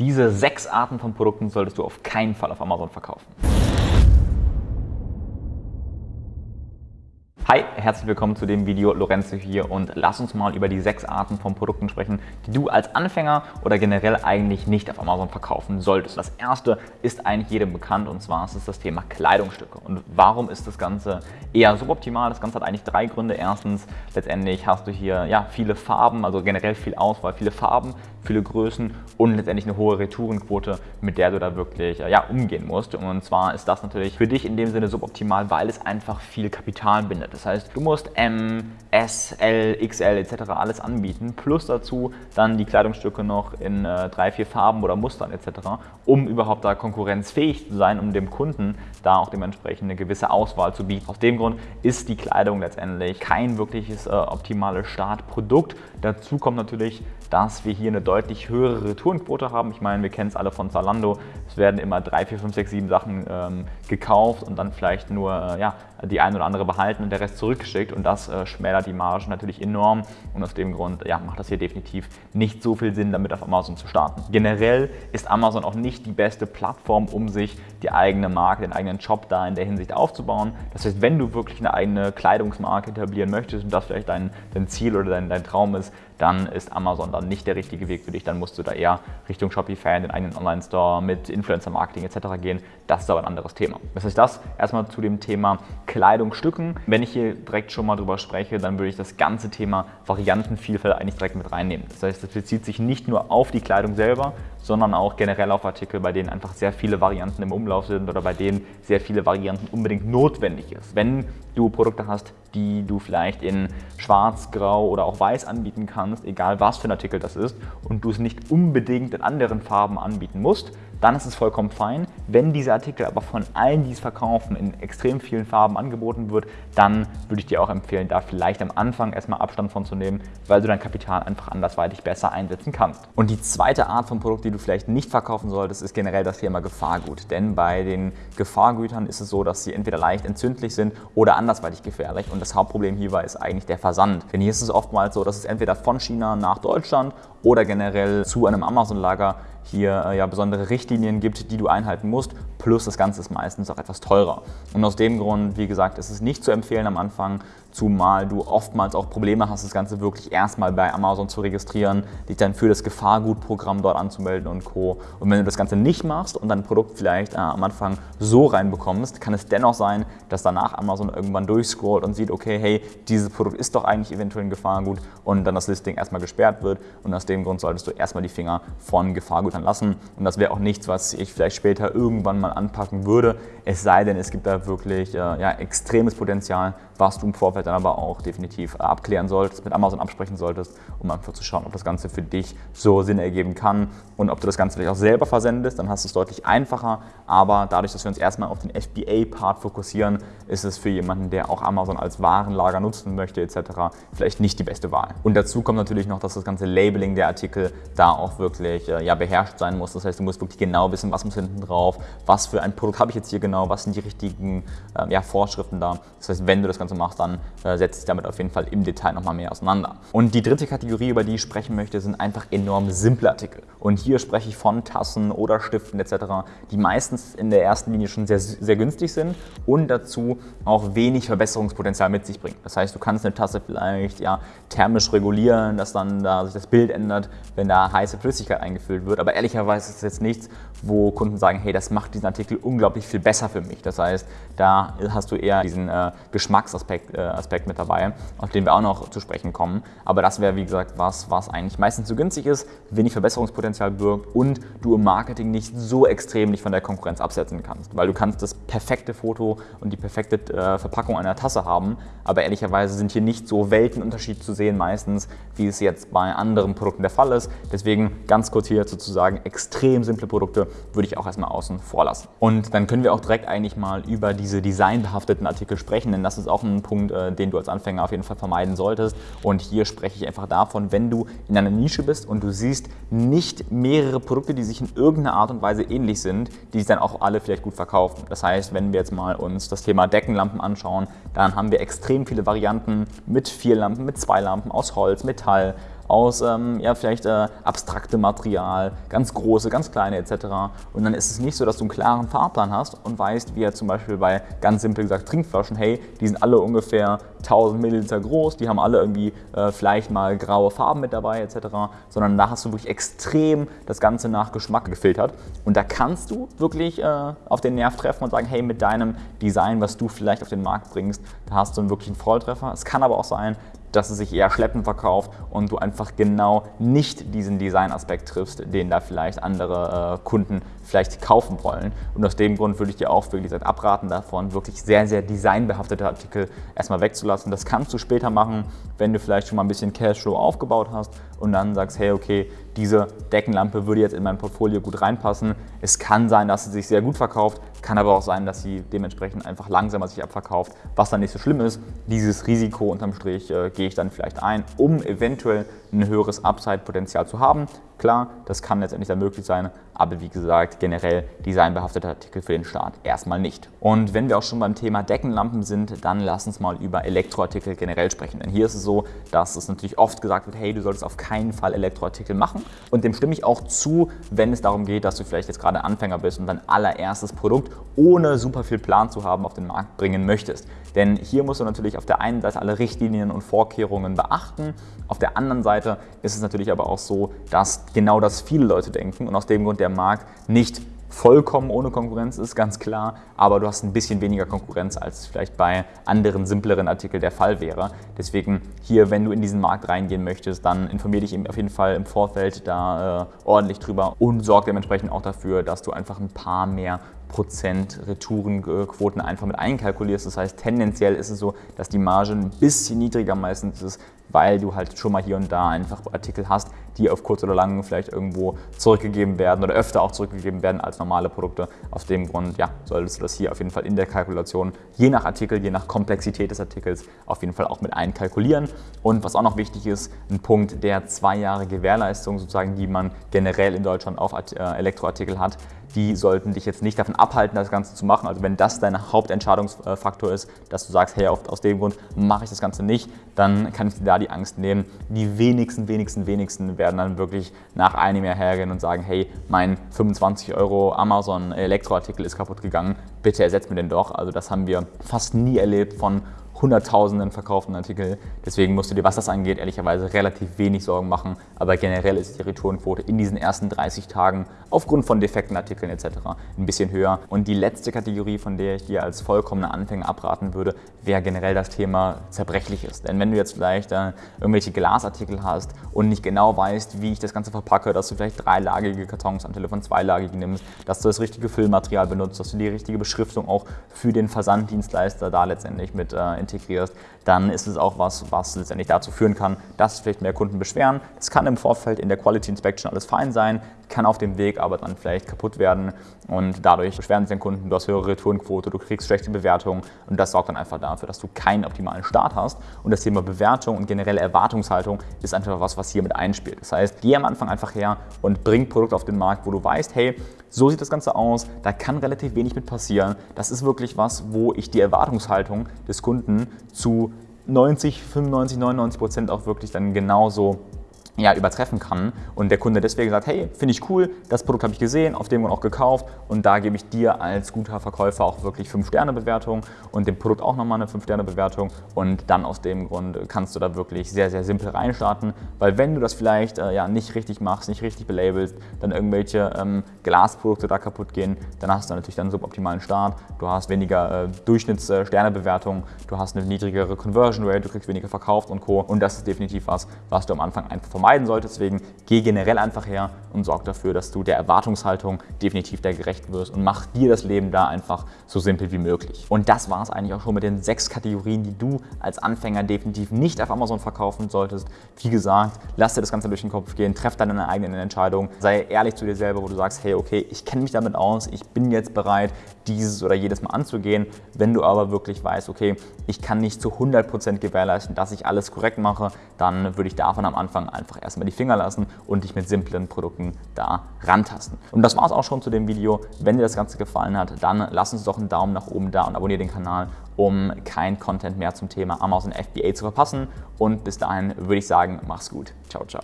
Diese sechs Arten von Produkten solltest du auf keinen Fall auf Amazon verkaufen. Hi, herzlich willkommen zu dem Video. Lorenzo hier und lass uns mal über die sechs Arten von Produkten sprechen, die du als Anfänger oder generell eigentlich nicht auf Amazon verkaufen solltest. Das erste ist eigentlich jedem bekannt und zwar ist es das Thema Kleidungsstücke. Und warum ist das Ganze eher suboptimal? Das Ganze hat eigentlich drei Gründe. Erstens, letztendlich hast du hier ja, viele Farben, also generell viel Auswahl, viele Farben, viele Größen und letztendlich eine hohe Retourenquote, mit der du da wirklich ja, umgehen musst. Und zwar ist das natürlich für dich in dem Sinne suboptimal, weil es einfach viel Kapital bindet. Das heißt, du musst M, S, L, XL etc. alles anbieten, plus dazu dann die Kleidungsstücke noch in äh, drei, vier Farben oder Mustern etc., um überhaupt da konkurrenzfähig zu sein, um dem Kunden da auch dementsprechend eine gewisse Auswahl zu bieten. Aus dem Grund ist die Kleidung letztendlich kein wirkliches äh, optimales Startprodukt. Dazu kommt natürlich, dass wir hier eine deutlich höhere Retourenquote haben. Ich meine, wir kennen es alle von Zalando. Es werden immer drei, vier, fünf, sechs, sieben Sachen ähm, gekauft und dann vielleicht nur äh, ja, die eine oder andere behalten und der Rest zurückgeschickt und das äh, schmälert die Marge natürlich enorm und aus dem Grund ja, macht das hier definitiv nicht so viel Sinn, damit auf Amazon zu starten. Generell ist Amazon auch nicht die beste Plattform, um sich die eigene Marke, den eigenen Shop da in der Hinsicht aufzubauen. Das heißt, wenn du wirklich eine eigene Kleidungsmarke etablieren möchtest und das vielleicht dein, dein Ziel oder dein, dein Traum ist, dann ist Amazon dann nicht der richtige Weg für dich. Dann musst du da eher Richtung Shopify, den eigenen Online-Store mit Influencer-Marketing etc. gehen. Das ist aber ein anderes Thema. Das heißt, das erstmal zu dem Thema Kleidungsstücken. Wenn ich hier direkt schon mal drüber spreche, dann würde ich das ganze Thema Variantenvielfalt eigentlich direkt mit reinnehmen. Das heißt, es bezieht sich nicht nur auf die Kleidung selber, sondern auch generell auf Artikel, bei denen einfach sehr viele Varianten im Umlauf sind oder bei denen sehr viele Varianten unbedingt notwendig ist. Wenn du Produkte hast, die du vielleicht in schwarz, grau oder auch weiß anbieten kannst, egal was für ein Artikel das ist, und du es nicht unbedingt in anderen Farben anbieten musst, dann ist es vollkommen fein. Wenn diese Artikel aber von allen, die es verkaufen, in extrem vielen Farben angeboten wird, dann würde ich dir auch empfehlen, da vielleicht am Anfang erstmal Abstand von zu nehmen, weil du dein Kapital einfach andersweitig besser einsetzen kannst. Und die zweite Art von Produkt, die du vielleicht nicht verkaufen solltest, ist generell das Thema Gefahrgut. Denn bei den Gefahrgütern ist es so, dass sie entweder leicht entzündlich sind oder andersweitig gefährlich. Und das Hauptproblem hierbei ist eigentlich der Versand. Denn hier ist es oftmals so, dass es entweder von China nach Deutschland oder generell zu einem Amazon-Lager hier äh, ja besondere Richtlinien gibt, die du einhalten musst, plus das Ganze ist meistens auch etwas teurer. Und aus dem Grund, wie gesagt, ist es nicht zu empfehlen am Anfang, zumal du oftmals auch Probleme hast, das Ganze wirklich erstmal bei Amazon zu registrieren, dich dann für das Gefahrgutprogramm dort anzumelden und Co. Und wenn du das Ganze nicht machst und dein Produkt vielleicht äh, am Anfang so reinbekommst, kann es dennoch sein, dass danach Amazon irgendwann durchscrollt und sieht, okay, hey, dieses Produkt ist doch eigentlich eventuell ein Gefahrgut und dann das Listing erstmal gesperrt wird. Und aus dem Grund solltest du erstmal die Finger von Gefahrgutern lassen. Und das wäre auch nichts, was ich vielleicht später irgendwann mal anpacken würde, es sei denn, es gibt da wirklich äh, ja, extremes Potenzial, was du im Vorfeld dann aber auch definitiv abklären solltest, mit Amazon absprechen solltest, um einfach zu schauen, ob das Ganze für dich so Sinn ergeben kann und ob du das Ganze vielleicht auch selber versendest, dann hast du es deutlich einfacher, aber dadurch, dass wir uns erstmal auf den FBA-Part fokussieren, ist es für jemanden, der auch Amazon als Warenlager nutzen möchte etc., vielleicht nicht die beste Wahl. Und dazu kommt natürlich noch, dass das ganze Labeling der Artikel da auch wirklich äh, ja, beherrscht sein muss. Das heißt, du musst wirklich genau wissen, was muss hinten drauf, was für ein Produkt habe ich jetzt hier genau, was sind die richtigen äh, ja, Vorschriften da. Das heißt, wenn du das Ganze machst, dann setzt dich damit auf jeden Fall im Detail nochmal mehr auseinander. Und die dritte Kategorie, über die ich sprechen möchte, sind einfach enorm simple Artikel. Und hier spreche ich von Tassen oder Stiften etc., die meistens in der ersten Linie schon sehr, sehr günstig sind und dazu auch wenig Verbesserungspotenzial mit sich bringen. Das heißt, du kannst eine Tasse vielleicht ja, thermisch regulieren, dass dann da sich das Bild ändert, wenn da heiße Flüssigkeit eingefüllt wird. Aber ehrlicherweise ist es jetzt nichts, wo Kunden sagen, hey, das macht diesen Artikel unglaublich viel besser für mich. Das heißt, da hast du eher diesen äh, Geschmacksaspekt äh, Aspekt mit dabei, auf den wir auch noch zu sprechen kommen. Aber das wäre, wie gesagt, was, was eigentlich meistens zu günstig ist, wenig Verbesserungspotenzial birgt und du im Marketing nicht so extrem dich von der Konkurrenz absetzen kannst. Weil du kannst das perfekte Foto und die perfekte äh, Verpackung einer Tasse haben, aber ehrlicherweise sind hier nicht so Weltenunterschied zu sehen meistens, wie es jetzt bei anderen Produkten der Fall ist. Deswegen ganz kurz hier sozusagen extrem simple Produkte würde ich auch erstmal außen vor lassen. Und dann können wir auch direkt eigentlich mal über diese designbehafteten Artikel sprechen, denn das ist auch ein Punkt, äh, den du als Anfänger auf jeden Fall vermeiden solltest. Und hier spreche ich einfach davon, wenn du in einer Nische bist und du siehst nicht mehrere Produkte, die sich in irgendeiner Art und Weise ähnlich sind, die sich dann auch alle vielleicht gut verkaufen. Das heißt, wenn wir jetzt mal uns das Thema Deckenlampen anschauen, dann haben wir extrem viele Varianten mit vier Lampen, mit zwei Lampen, aus Holz, Metall, aus ähm, ja, vielleicht äh, abstraktem Material, ganz große, ganz kleine etc. Und dann ist es nicht so, dass du einen klaren Fahrplan hast und weißt, wie er zum Beispiel bei ganz simpel gesagt Trinkflaschen, hey, die sind alle ungefähr 1000 Milliliter groß, die haben alle irgendwie äh, vielleicht mal graue Farben mit dabei etc., sondern da hast du wirklich extrem das Ganze nach Geschmack gefiltert und da kannst du wirklich äh, auf den Nerv treffen und sagen, hey, mit deinem Design, was du vielleicht auf den Markt bringst, da hast du einen wirklichen Volltreffer. Es kann aber auch sein, dass es sich eher schleppend verkauft und du einfach genau nicht diesen Designaspekt triffst, den da vielleicht andere äh, Kunden vielleicht kaufen wollen. Und aus dem Grund würde ich dir auch wirklich abraten davon, wirklich sehr, sehr designbehaftete Artikel erstmal wegzulassen. Das kannst du später machen, wenn du vielleicht schon mal ein bisschen Cashflow aufgebaut hast und dann sagst, hey, okay, diese Deckenlampe würde jetzt in mein Portfolio gut reinpassen. Es kann sein, dass sie sich sehr gut verkauft, kann aber auch sein, dass sie dementsprechend einfach langsamer sich abverkauft, was dann nicht so schlimm ist. Dieses Risiko unterm Strich äh, gehe ich dann vielleicht ein, um eventuell ein höheres Upside-Potenzial zu haben. Klar, das kann letztendlich dann möglich sein, aber wie gesagt, generell designbehaftete Artikel für den Start erstmal nicht. Und wenn wir auch schon beim Thema Deckenlampen sind, dann lass uns mal über Elektroartikel generell sprechen. Denn hier ist es so, dass es natürlich oft gesagt wird, hey, du solltest auf keinen Fall Elektroartikel machen. Und dem stimme ich auch zu, wenn es darum geht, dass du vielleicht jetzt gerade Anfänger bist und dein allererstes Produkt ohne super viel Plan zu haben auf den Markt bringen möchtest. Denn hier musst du natürlich auf der einen Seite alle Richtlinien und Vorkehrungen beachten. Auf der anderen Seite ist es natürlich aber auch so, dass genau das viele Leute denken und aus dem Grund der Markt nicht vollkommen ohne Konkurrenz ist, ganz klar, aber du hast ein bisschen weniger Konkurrenz, als es vielleicht bei anderen, simpleren Artikeln der Fall wäre. Deswegen hier, wenn du in diesen Markt reingehen möchtest, dann informiere dich auf jeden Fall im Vorfeld da äh, ordentlich drüber und sorg dementsprechend auch dafür, dass du einfach ein paar mehr Prozent Retourenquoten einfach mit einkalkulierst. Das heißt, tendenziell ist es so, dass die Marge ein bisschen niedriger meistens ist, weil du halt schon mal hier und da einfach Artikel hast, die auf kurz oder lang vielleicht irgendwo zurückgegeben werden oder öfter auch zurückgegeben werden als normale Produkte. Aus dem Grund ja, solltest du das hier auf jeden Fall in der Kalkulation je nach Artikel, je nach Komplexität des Artikels auf jeden Fall auch mit einkalkulieren. Und was auch noch wichtig ist, ein Punkt der zwei Jahre Gewährleistung sozusagen, die man generell in Deutschland auf äh, Elektroartikel hat, die sollten dich jetzt nicht davon abhalten, das Ganze zu machen. Also wenn das dein Hauptentscheidungsfaktor ist, dass du sagst, hey, aus dem Grund mache ich das Ganze nicht, dann kann ich dir da die Angst nehmen. Die wenigsten, wenigsten, wenigsten werden dann wirklich nach einem Jahr hergehen und sagen, hey, mein 25 Euro Amazon Elektroartikel ist kaputt gegangen, bitte ersetzt mir den doch. Also das haben wir fast nie erlebt von Hunderttausenden verkauften Artikel. Deswegen musst du dir, was das angeht, ehrlicherweise relativ wenig Sorgen machen. Aber generell ist die Retourenquote in diesen ersten 30 Tagen aufgrund von defekten Artikeln etc. ein bisschen höher. Und die letzte Kategorie, von der ich dir als vollkommener Anfänger abraten würde, wäre generell das Thema zerbrechliches. Denn wenn du jetzt vielleicht äh, irgendwelche Glasartikel hast und nicht genau weißt, wie ich das Ganze verpacke, dass du vielleicht dreilagige Kartons anstelle von zweilagigen nimmst, dass du das richtige Füllmaterial benutzt, dass du die richtige Beschriftung auch für den Versanddienstleister da letztendlich mit äh, integrierst, dann ist es auch was, was letztendlich dazu führen kann, dass vielleicht mehr Kunden beschweren. Das kann im Vorfeld in der Quality Inspection alles fein sein, kann auf dem Weg aber dann vielleicht kaputt werden und dadurch beschweren sich den Kunden, du hast höhere Retourenquote, du kriegst schlechte Bewertungen und das sorgt dann einfach dafür, dass du keinen optimalen Start hast und das Thema Bewertung und generelle Erwartungshaltung ist einfach was, was hier mit einspielt. Das heißt, geh am Anfang einfach her und bring Produkt auf den Markt, wo du weißt, hey, so sieht das Ganze aus, da kann relativ wenig mit passieren. Das ist wirklich was, wo ich die Erwartungshaltung des Kunden zu 90, 95, 99 Prozent auch wirklich dann genauso ja, übertreffen kann. Und der Kunde deswegen sagt, hey, finde ich cool, das Produkt habe ich gesehen, auf dem und auch gekauft. Und da gebe ich dir als guter Verkäufer auch wirklich 5-Sterne-Bewertung und dem Produkt auch nochmal eine 5-Sterne-Bewertung und dann aus dem Grund kannst du da wirklich sehr, sehr simpel reinstarten, weil wenn du das vielleicht äh, ja, nicht richtig machst, nicht richtig belabelst, dann irgendwelche ähm, Glasprodukte da kaputt gehen, dann hast du natürlich dann einen suboptimalen Start, du hast weniger äh, Durchschnitts-Sternebewertung, du hast eine niedrigere Conversion Rate, du kriegst weniger verkauft und Co. und das ist definitiv was, was du am Anfang einfach vermeiden vermeiden solltest. Deswegen geh generell einfach her und sorg dafür, dass du der Erwartungshaltung definitiv der gerecht wirst und mach dir das Leben da einfach so simpel wie möglich. Und das war es eigentlich auch schon mit den sechs Kategorien, die du als Anfänger definitiv nicht auf Amazon verkaufen solltest. Wie gesagt, lass dir das Ganze durch den Kopf gehen, treff deine eigenen Entscheidungen, sei ehrlich zu dir selber, wo du sagst, hey, okay, ich kenne mich damit aus, ich bin jetzt bereit, dieses oder jedes Mal anzugehen. Wenn du aber wirklich weißt, okay, ich kann nicht zu 100% gewährleisten, dass ich alles korrekt mache, dann würde ich davon am Anfang einfach einfach erstmal die Finger lassen und dich mit simplen Produkten da rantasten. Und das war es auch schon zu dem Video. Wenn dir das Ganze gefallen hat, dann lass uns doch einen Daumen nach oben da und abonniere den Kanal, um kein Content mehr zum Thema Amazon FBA zu verpassen. Und bis dahin würde ich sagen, mach's gut. Ciao, ciao.